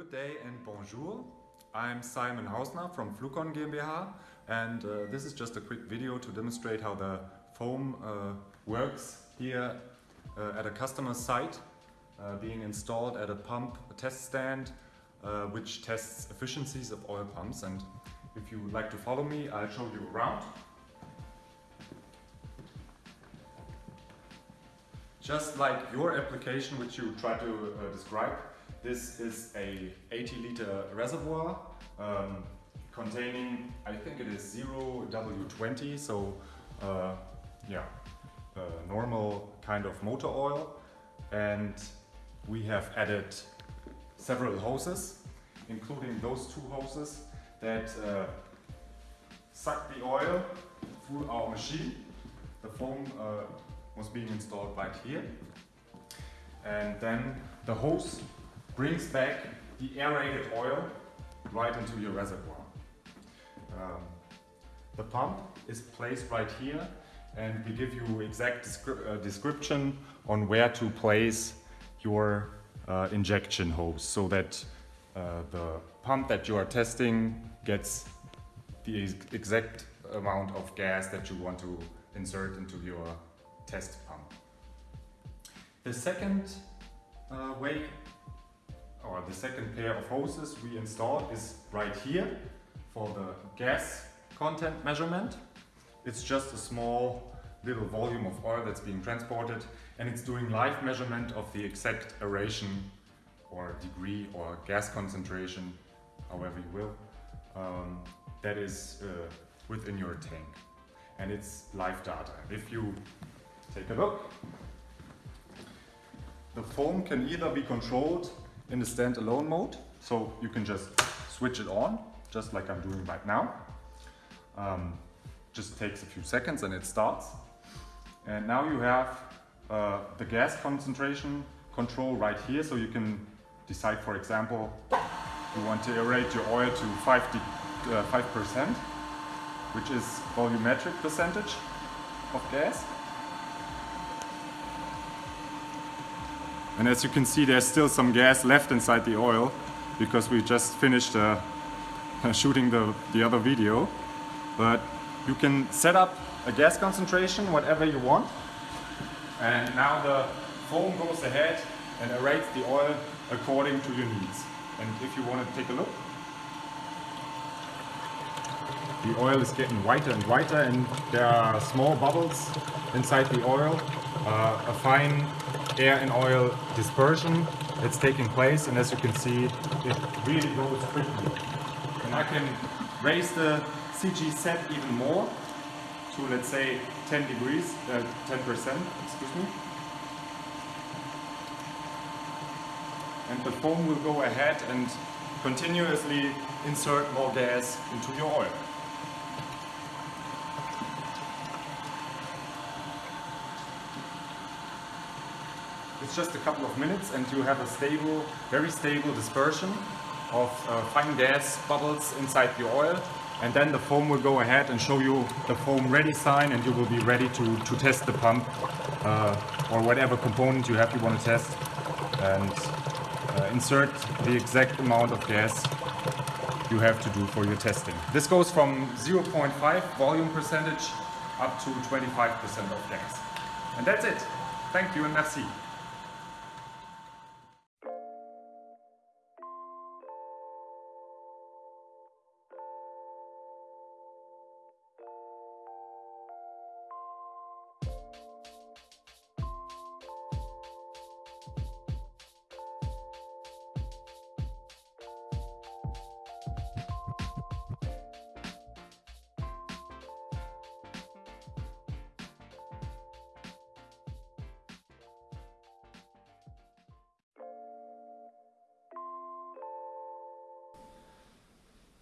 Good day and bonjour. I'm Simon Hausner from Flucon GmbH and uh, this is just a quick video to demonstrate how the foam uh, works here uh, at a customer site uh, being installed at a pump a test stand uh, which tests efficiencies of oil pumps and if you would like to follow me I'll show you around. Just like your application which you try to uh, describe, this is a 80 liter reservoir um, containing, I think it is 0W20, so uh, yeah, normal kind of motor oil. And we have added several hoses, including those two hoses that uh, suck the oil through our machine. The foam uh, was being installed right here. And then the hose brings back the aerated oil right into your reservoir. Um, the pump is placed right here and we give you exact descri uh, description on where to place your uh, injection hose so that uh, the pump that you are testing gets the exact amount of gas that you want to insert into your test pump. The second uh, way or the second pair of hoses we installed is right here for the gas content measurement. It's just a small little volume of oil that's being transported and it's doing live measurement of the exact aeration or degree or gas concentration, however you will, um, that is uh, within your tank. And it's live data. If you take a look, the foam can either be controlled in the standalone mode. So you can just switch it on, just like I'm doing right now. Um, just takes a few seconds and it starts. And now you have uh, the gas concentration control right here. So you can decide, for example, you want to aerate your oil to 5 uh, 5%, which is volumetric percentage of gas. And as you can see, there's still some gas left inside the oil because we just finished uh, shooting the, the other video. But you can set up a gas concentration, whatever you want. And now the foam goes ahead and aerates the oil according to your needs. And if you want to take a look, the oil is getting whiter and whiter and there are small bubbles inside the oil. Uh, a fine air and oil dispersion that's taking place and as you can see it really goes quickly and I can raise the CG set even more to let's say 10 degrees, 10% uh, excuse me and the foam will go ahead and continuously insert more gas into your oil. It's just a couple of minutes and you have a stable, very stable dispersion of uh, fine gas bubbles inside the oil and then the foam will go ahead and show you the foam ready sign and you will be ready to, to test the pump uh, or whatever component you have you want to test and uh, insert the exact amount of gas you have to do for your testing. This goes from 0.5 volume percentage up to 25% of gas. And that's it. Thank you and merci.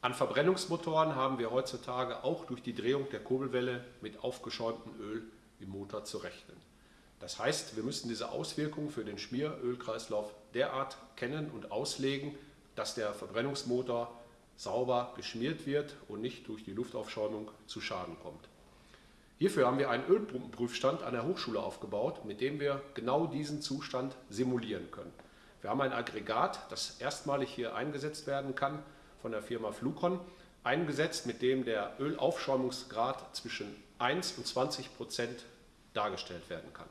An Verbrennungsmotoren haben wir heutzutage auch durch die Drehung der Kurbelwelle mit aufgeschäumtem Öl im Motor zu rechnen. Das heißt, wir müssen diese Auswirkungen für den Schmierölkreislauf derart kennen und auslegen, dass der Verbrennungsmotor sauber geschmiert wird und nicht durch die Luftaufschäumung zu Schaden kommt. Hierfür haben wir einen Ölpumpenprüfstand an der Hochschule aufgebaut, mit dem wir genau diesen Zustand simulieren können. Wir haben ein Aggregat, das erstmalig hier eingesetzt werden kann von der Firma Flucon, eingesetzt, mit dem der Ölaufschäumungsgrad zwischen 1 und 20 Prozent dargestellt werden kann.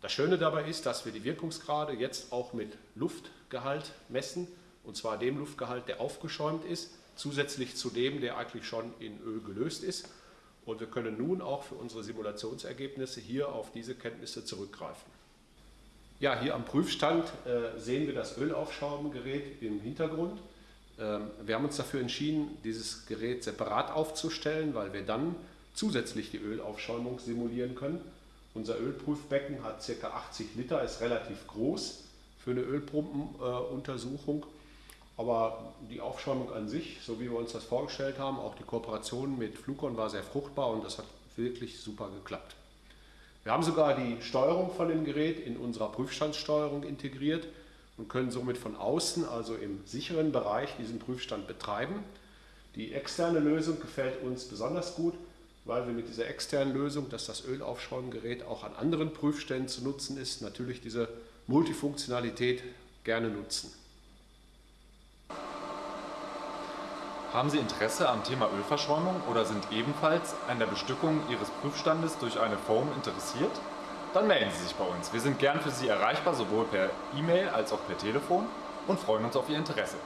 Das Schöne dabei ist, dass wir die Wirkungsgrade jetzt auch mit Luftgehalt messen, und zwar dem Luftgehalt, der aufgeschäumt ist, zusätzlich zu dem, der eigentlich schon in Öl gelöst ist. Und wir können nun auch für unsere Simulationsergebnisse hier auf diese Kenntnisse zurückgreifen. Ja, hier am Prüfstand äh, sehen wir das Ölaufschaubengerät im Hintergrund. Ähm, wir haben uns dafür entschieden, dieses Gerät separat aufzustellen, weil wir dann zusätzlich die Ölaufschäumung simulieren können. Unser Ölprüfbecken hat ca. 80 Liter, ist relativ groß für eine Ölpumpenuntersuchung. Aber die Aufschäumung an sich, so wie wir uns das vorgestellt haben, auch die Kooperation mit Flukon war sehr fruchtbar und das hat wirklich super geklappt. Wir haben sogar die Steuerung von dem Gerät in unserer Prüfstandssteuerung integriert und können somit von außen, also im sicheren Bereich, diesen Prüfstand betreiben. Die externe Lösung gefällt uns besonders gut, weil wir mit dieser externen Lösung, dass das Ölaufschäumgerät auch an anderen Prüfstellen zu nutzen ist, natürlich diese Multifunktionalität gerne nutzen. Haben Sie Interesse am Thema Ölverschäumung oder sind ebenfalls an der Bestückung Ihres Prüfstandes durch eine Foam interessiert? Dann melden Sie sich bei uns. Wir sind gern für Sie erreichbar, sowohl per E-Mail als auch per Telefon und freuen uns auf Ihr Interesse.